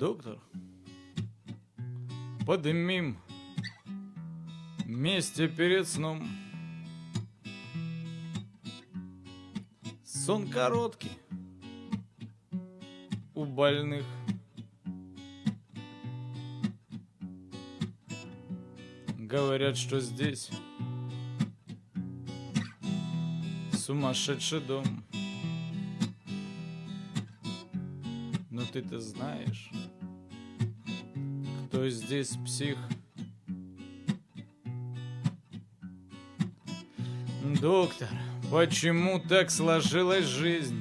Доктор, подымим вместе перед сном. Сон короткий у больных. Говорят, что здесь сумасшедший дом. Но ты-то знаешь, кто здесь псих. Доктор, почему так сложилась жизнь?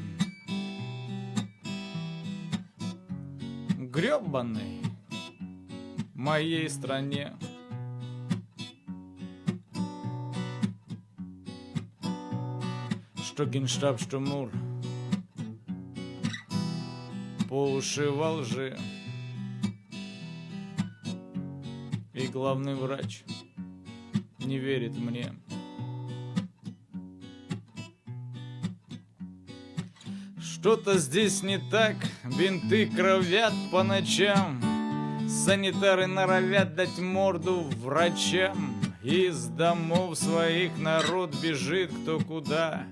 Гребаной моей стране. Что генштаб, что мур По уши во лжи главный врач не верит мне. Что-то здесь не так, бинты кровят по ночам Санитары норовят дать морду врачам. Из домов своих народ бежит кто куда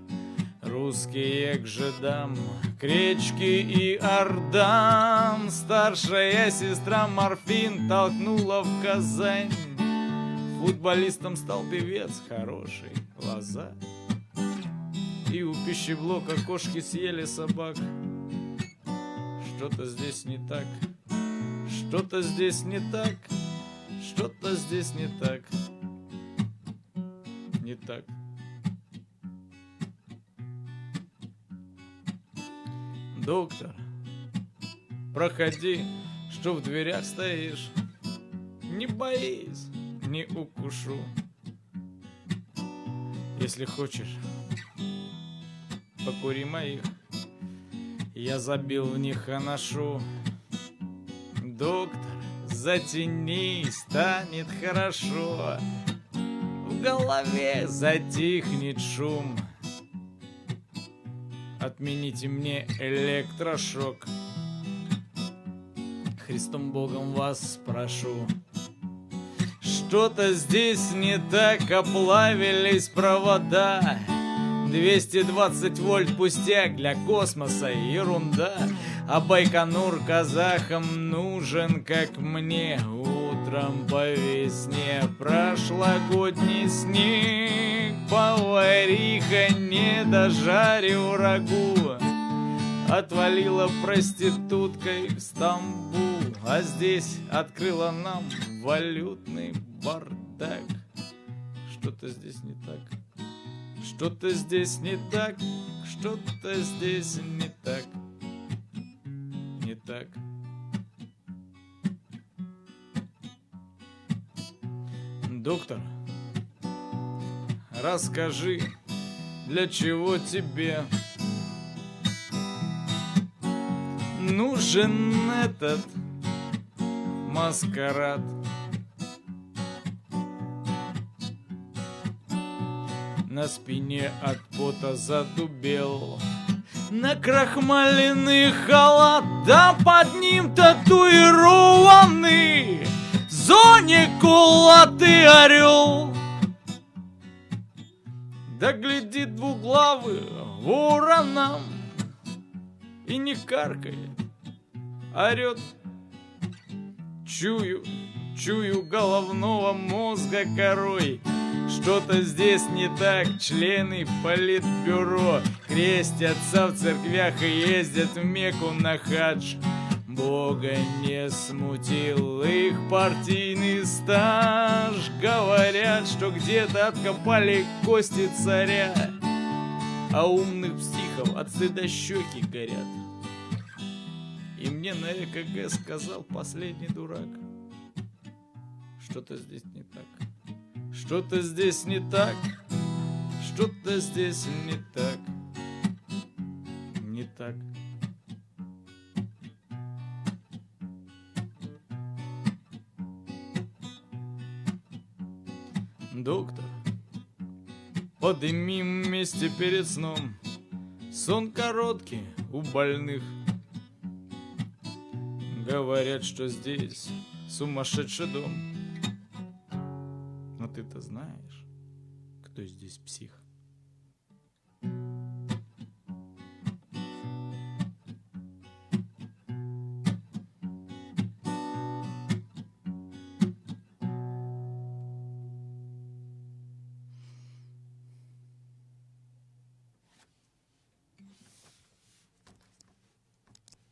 Русские к жидам, к речке и ордам. Старшая сестра Морфин толкнула в Казань. Футболистом стал певец хороший, лоза. И у пищеблока кошки съели собак. Что-то здесь не так, что-то здесь не так Что-то здесь не так. Не так Доктор, проходи, что в дверях стоишь. Не боись, не укушу. Если хочешь, покури моих. Я забил в них аношу. Доктор, затяни, станет хорошо. В голове затихнет шум. Отмените мне электрошок. Христом Богом вас прошу. Что-то здесь не так, оплавились провода. 220 вольт пустяк для космоса ерунда. А Байконур казахам нужен, как мне, утром по весне прошлогодний снег. Повариха не дожарил рагу, отвалила проституткой в Стамбул, а здесь открыла нам валютный бардак. Что-то здесь не так. Что-то здесь не так, что-то здесь не так, не так. Доктор, расскажи, для чего тебе нужен этот маскарад? На спине от пота задубел На крахмаленный халат Да под ним татуированный В зоне кулатый орел Да глядит двуглавый вороном И не каркает, орет. Чую, чую головного мозга корой что-то здесь не так, члены политбюро Крестятся в церквях и ездят в Мекку на хадж Бога не смутил их партийный стаж. Говорят, что где-то откопали кости царя. А умных психов от стыда щеки горят. И мне на ЭКГ сказал последний дурак. Что-то здесь не так. Что-то здесь не так, что-то здесь не так, не так. Доктор, подымим вместе перед сном Сон короткий у больных Говорят, что здесь сумасшедший дом. Но ты-то знаешь, кто здесь псих?